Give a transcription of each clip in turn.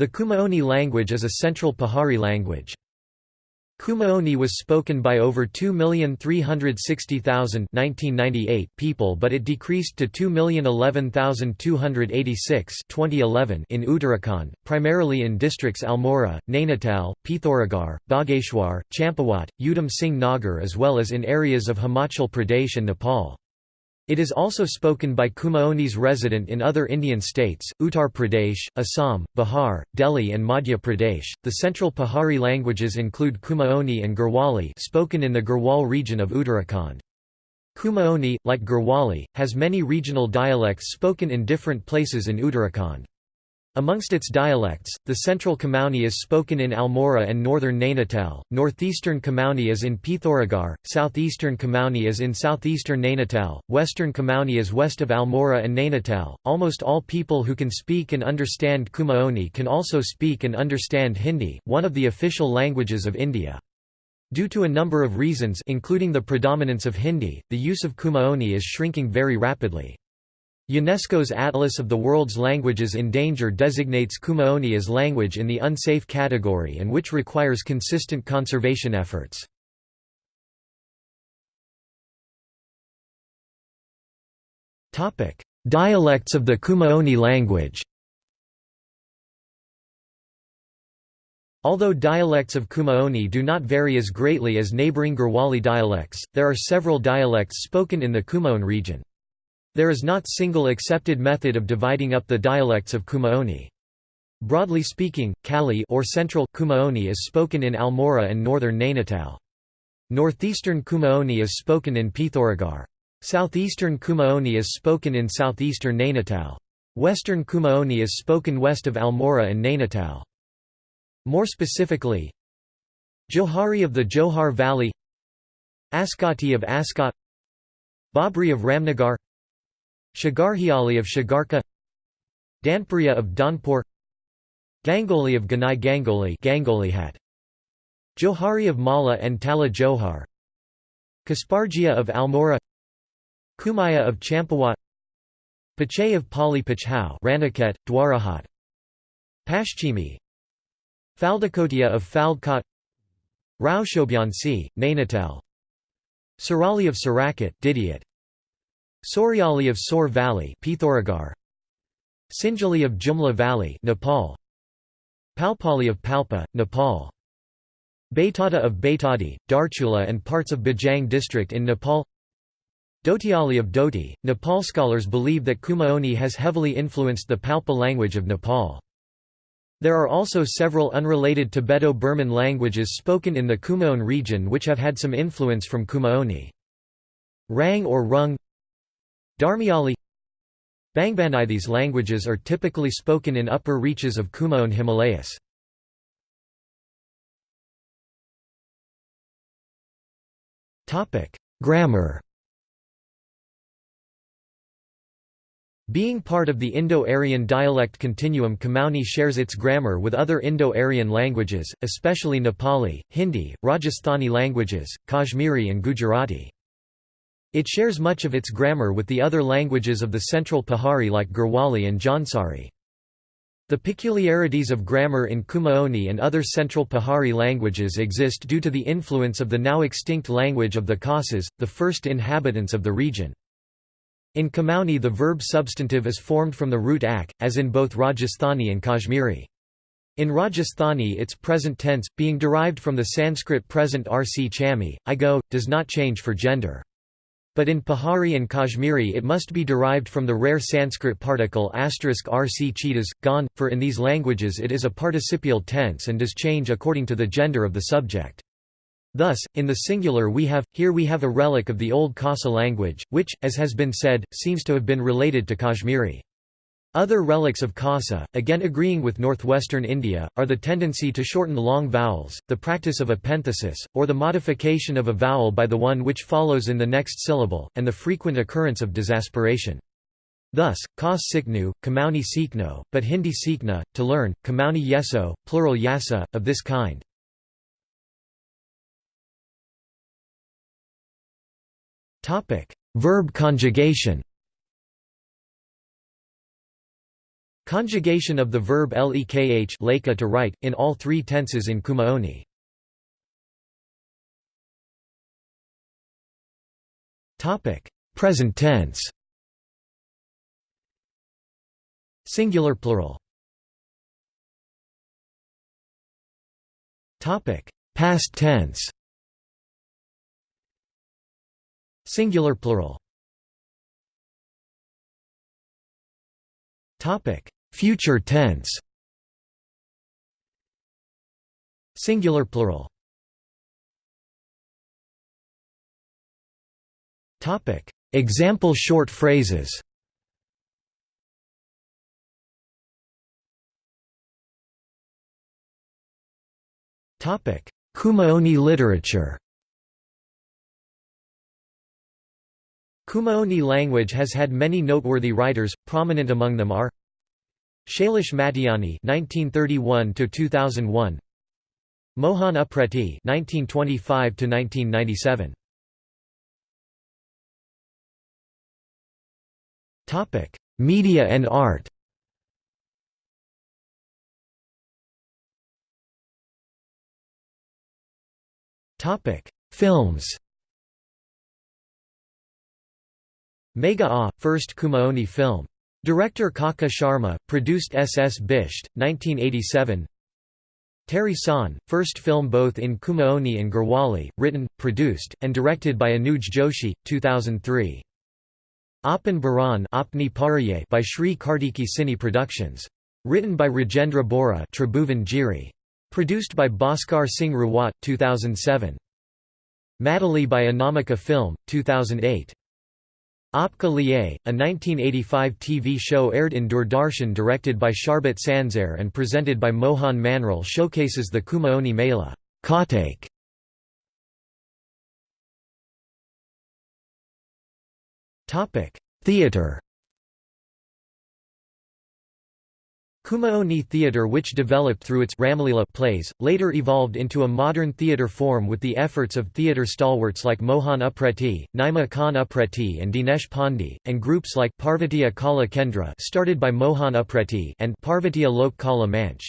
The Kumaoni language is a Central Pahari language. Kumaoni was spoken by over 2,360,000 people but it decreased to 2,011,286 in Uttarakhand, primarily in districts Almora, Nainital, Pithoragarh, Bageshwar, Champawat, Udham Singh Nagar as well as in areas of Himachal Pradesh and Nepal. It is also spoken by Kumaonis resident in other Indian states, Uttar Pradesh, Assam, Bihar, Delhi and Madhya Pradesh. The central Pahari languages include Kumaoni and Garhwali spoken in the Garhwal region of Uttarakhand. Kumaoni, like Garhwali, has many regional dialects spoken in different places in Uttarakhand. Amongst its dialects, the central Kumaoni is spoken in Almora and northern Nainital, northeastern Kumaoni is in Pithoragarh, southeastern Kumaoni is in southeastern Nainital, western Kumaoni is west of Almora and Nainital. Almost all people who can speak and understand Kumaoni can also speak and understand Hindi, one of the official languages of India. Due to a number of reasons including the predominance of Hindi, the use of Kumaoni is shrinking very rapidly. UNESCO's Atlas of the World's Languages in Danger designates Kumaoni as language in the unsafe category and which requires consistent conservation efforts. Dialects of the Kumaoni language Although dialects of Kumaoni do not vary as greatly as neighboring Garhwali dialects, there are several dialects spoken in the Kumaon region. There is not single accepted method of dividing up the dialects of Kumaoni. Broadly speaking, Kali or Central Kumaoni is spoken in Almora and northern Nainital. Northeastern Kumaoni is spoken in Pithoragarh. Southeastern Kumaoni is spoken in southeastern Nainital. Western Kumaoni is spoken west of Almora and Nainital. More specifically, Johari of the Johar Valley Askati of Askot Babri of Ramnagar Shagarhiali of Shagarka Danpuriya of Danpur Gangoli of Ganai Gangoli Gangolihat Johari of Mala and Tala Johar Kaspargia of Almora Kumaya of Champawat Pache of Pali Pachhau Ranikhet, Dwarahat Pashchimi Faldakotia of Faldkot Rao Shobyansi, Nainital Sarali of Sarakat Didihat Soryali of Sor Valley Sinjali of Jumla Valley Nepal. Palpali of Palpa Nepal. Baitada of Baitadi Darchula and parts of Bajhang district in Nepal. Dotiali of Doti Nepal scholars believe that Kumaoni has heavily influenced the Palpa language of Nepal. There are also several unrelated Tibeto-Burman languages spoken in the Kumaon region which have had some influence from Kumaoni. Rang or Rung Dharmiali Bangbanai These languages are typically spoken in upper reaches of Kumaon Himalayas. Grammar Being part of the Indo-Aryan dialect continuum Kumaoni shares its grammar with other Indo-Aryan languages, especially Nepali, Hindi, Rajasthani languages, Kashmiri and Gujarati. It shares much of its grammar with the other languages of the Central Pahari like Garhwali and Jaunsari. The peculiarities of grammar in Kumaoni and other Central Pahari languages exist due to the influence of the now extinct language of the Khasas, the first inhabitants of the region. In Kumaoni the verb substantive is formed from the root ak, as in both Rajasthani and Kashmiri. In Rajasthani its present tense, being derived from the Sanskrit present rc chami, I go, does not change for gender. But in Pahari and Kashmiri it must be derived from the rare Sanskrit particle rc cheetahs, gone, for in these languages it is a participial tense and does change according to the gender of the subject. Thus, in the singular we have, here we have a relic of the old Khasa language, which, as has been said, seems to have been related to Kashmiri. Other relics of Khasa, again agreeing with northwestern India, are the tendency to shorten long vowels, the practice of epenthesis, or the modification of a vowel by the one which follows in the next syllable, and the frequent occurrence of disaspiration. Thus, Khas Siknu, Kamauni Sikno, but Hindi Sikna, to learn, Kamauni Yeso, plural Yasa, of this kind. Verb conjugation Conjugation of the verb lekh leka to write, in all three tenses in Kumaoni. Present tense. Singular plural. Topic. Past tense. Singular plural. Topic: Future tense. Singular plural. Example short phrases. Kumaoni literature. Kumaoni language has had many noteworthy writers, prominent among them are Shailesh Matiani (1931–2001), Mohan Upreti (1925–1997). Topic: Media and art. Topic: Films. Mega A, first Kumaoni film. Director Kaka Sharma, produced S. S. Bisht, 1987 Teri Saun, first film both in Kumaoni and Garhwali, written, produced, and directed by Anuj Joshi, 2003. Apan Baran by Sri Kartiki Cine Productions. Written by Rajendra Bora. Produced by Bhaskar Singh Rawat, 2007. Madali by Anamika Film, 2008. Aapka Liye, a 1985 TV show aired in Doordarshan directed by Sharbat Sanzare and presented by Mohan Manral showcases the Kumaoni Mela Theatre Kumaoni theatre which developed through its Ramlila plays, later evolved into a modern theatre form with the efforts of theatre stalwarts like Mohan Upreti, Naima Khan Upreti and Dinesh Pandey, and groups like Parvatiya Kala Kendra started by Mohan Upreti and Parvatiya Lok Kala Manch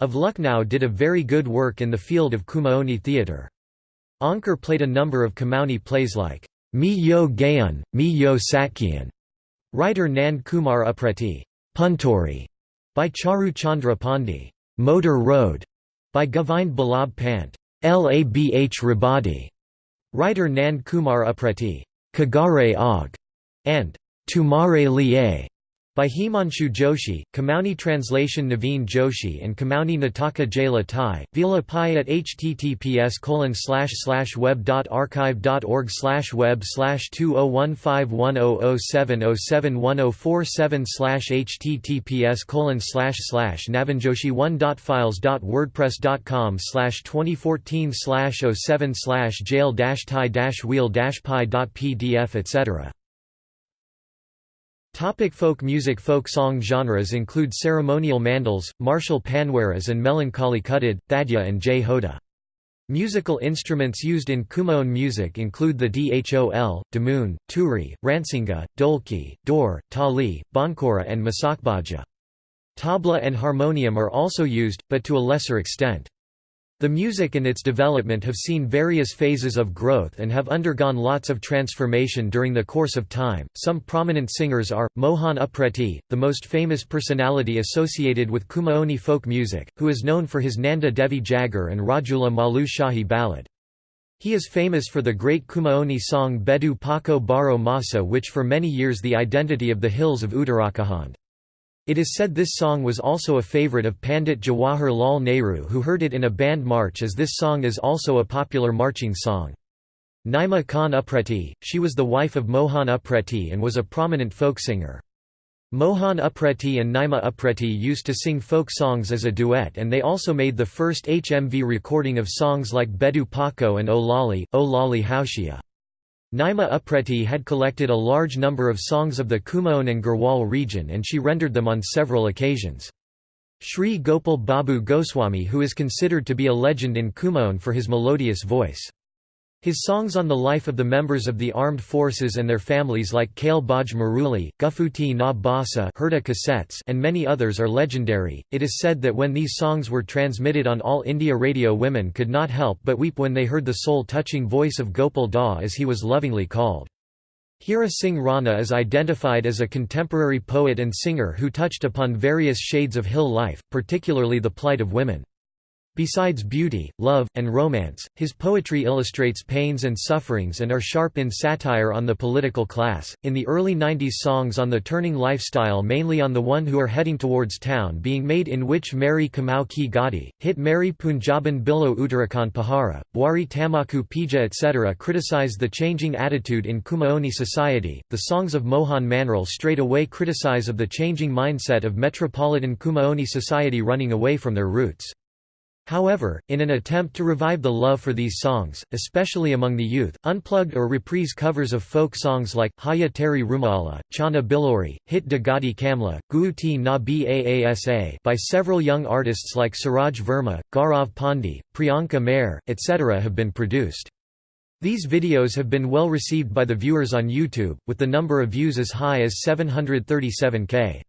of Lucknow did a very good work in the field of Kumaoni theatre. Ankar played a number of Kumaoni plays like Mi Yo Gayan, Mi Yo Satkian, writer Nand Kumar Upreti. Puntori by Charu Chandra Pandey, Motor Road by Govind Ballabh Pant, Labh Rabadi, writer Nand Kumar Upreti, Kagare Og, and Tumare Liye by Himanshu Joshi, Kumaoni translation Naveen Joshi and Kumaoni Nataka Jayla Thai, Vila Pi at https colon slash slash web dot archive dot org slash web slash 20151007071047 https colon slash slash navinjoshi1.files.wordpress.com slash 2014 slash 07 slash jail dash thai dash wheel dash pi dot pdf etc. Topic folk music Folk song genres include ceremonial mangals, martial panwaras and melancholy khuded, thadya and jhoda. Musical instruments used in Kumaon music include the dhol, damoon, turi, ransinga, dholki, dor, tali, bhankora and masakbaja. Tabla and harmonium are also used, but to a lesser extent. The music and its development have seen various phases of growth and have undergone lots of transformation during the course of time. Some prominent singers are Mohan Upreti, the most famous personality associated with Kumaoni folk music, who is known for his Nanda Devi Jagar and Rajula Malu Shahi ballad. He is famous for the great Kumaoni song Bedu Pako Baro Masa which for many years the identity of the hills of Uttarakhand. It is said this song was also a favorite of Pandit Jawahar Lal Nehru who heard it in a band march as this song is also a popular marching song. Naima Khan Upreti, she was the wife of Mohan Upreti and was a prominent folk singer. Mohan Upreti and Naima Upreti used to sing folk songs as a duet and they also made the first HMV recording of songs like Bedu Pako and O Lali, O Lali Haushia. Naima Upreti had collected a large number of songs of the Kumaon and Garhwal region and she rendered them on several occasions. Sri Gopal Babu Goswami who is considered to be a legend in Kumaon for his melodious voice. His songs on the life of the members of the armed forces and their families like Kale Baj Maruli, Ghughuti na Basa cassettes and many others are legendary. It is said that when these songs were transmitted on All India Radio women could not help but weep when they heard the soul-touching voice of Gopal Da as he was lovingly called. Hira Singh Rana is identified as a contemporary poet and singer who touched upon various shades of hill life, particularly the plight of women. Besides beauty, love, and romance, his poetry illustrates pains and sufferings and are sharp in satire on the political class. In the early 90s, songs on the turning lifestyle, mainly on the one who are heading towards town, being made in which Mary Kamau Ki Gadi, hit Mary Punjaban Bilo Uttarakhand Pahara, Bwari Tamaku Pija, etc., criticized the changing attitude in Kumaoni society. The songs of Mohan Manral straight away criticize of the changing mindset of metropolitan Kumaoni society running away from their roots. However, in an attempt to revive the love for these songs, especially among the youth, unplugged or reprise covers of folk songs like, Haya Teri Rumala, Chana Bilori, Hit de Gadi Kamla, Guuti na Baasa by several young artists like Suraj Verma, Gaurav Pandey, Priyanka Mair, etc. have been produced. These videos have been well received by the viewers on YouTube, with the number of views as high as 737k.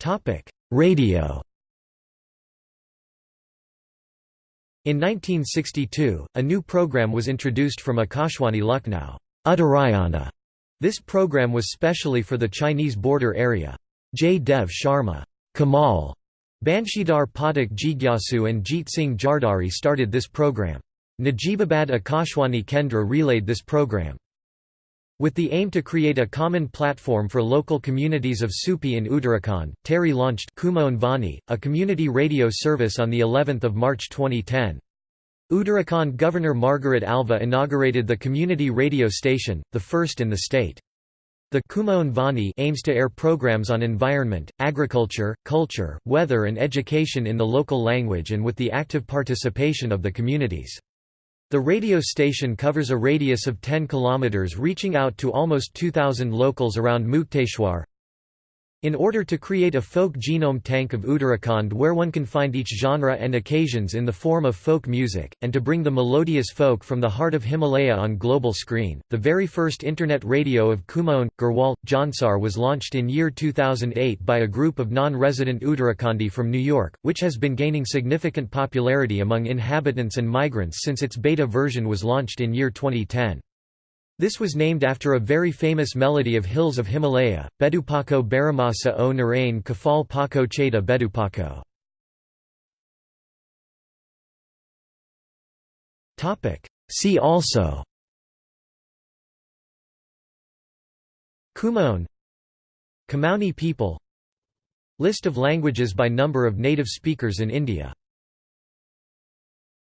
Topic: Radio. In 1962, a new program was introduced from Akashwani Lucknow, Uttarayana. This program was specially for the Chinese border area. J. Dev Sharma, Kamal, Banshidhar Pathak Jigyasu and Jeet Singh Jardari started this program. Najibabad Akashwani Kendra relayed this program. With the aim to create a common platform for local communities of Supi in Uttarakhand, TERI launched Kumaon Vani, a community radio service on the 11th of March 2010. Uttarakhand Governor Margaret Alva inaugurated the community radio station, the first in the state. The Kumaon Vani aims to air programs on environment, agriculture, culture, weather and education in the local language and with the active participation of the communities. The radio station covers a radius of 10 km reaching out to almost 2,000 locals around Mukteshwar. In order to create a folk genome tank of Uttarakhand where one can find each genre and occasions in the form of folk music, and to bring the melodious folk from the heart of Himalaya on global screen, the very first internet radio of Kumaon, Garhwal, Jaunsar was launched in year 2008 by a group of non-resident Uttarakhandi from New York, which has been gaining significant popularity among inhabitants and migrants since its beta version was launched in year 2010. This was named after a very famous melody of hills of Himalaya, Bedupako Baramasa o Narain Kafal Pako Cheda Bedupako. See also. Kumaon. Kumaoni people. List of languages by number of native speakers in India